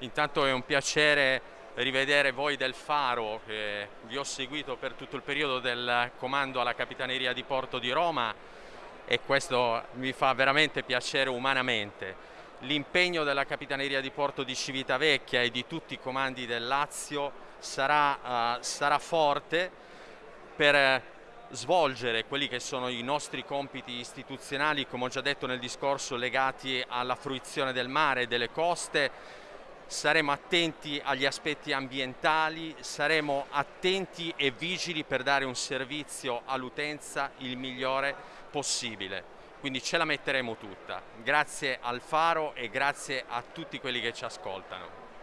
Intanto è un piacere rivedere voi del Faro, che vi ho seguito per tutto il periodo del comando alla Capitaneria di Porto di Roma e questo mi fa veramente piacere umanamente. L'impegno della Capitaneria di Porto di Civitavecchia e di tutti i comandi del Lazio sarà, uh, sarà forte per svolgere quelli che sono i nostri compiti istituzionali, come ho già detto nel discorso, legati alla fruizione del mare e delle coste, saremo attenti agli aspetti ambientali, saremo attenti e vigili per dare un servizio all'utenza il migliore possibile. Quindi ce la metteremo tutta. Grazie al Faro e grazie a tutti quelli che ci ascoltano.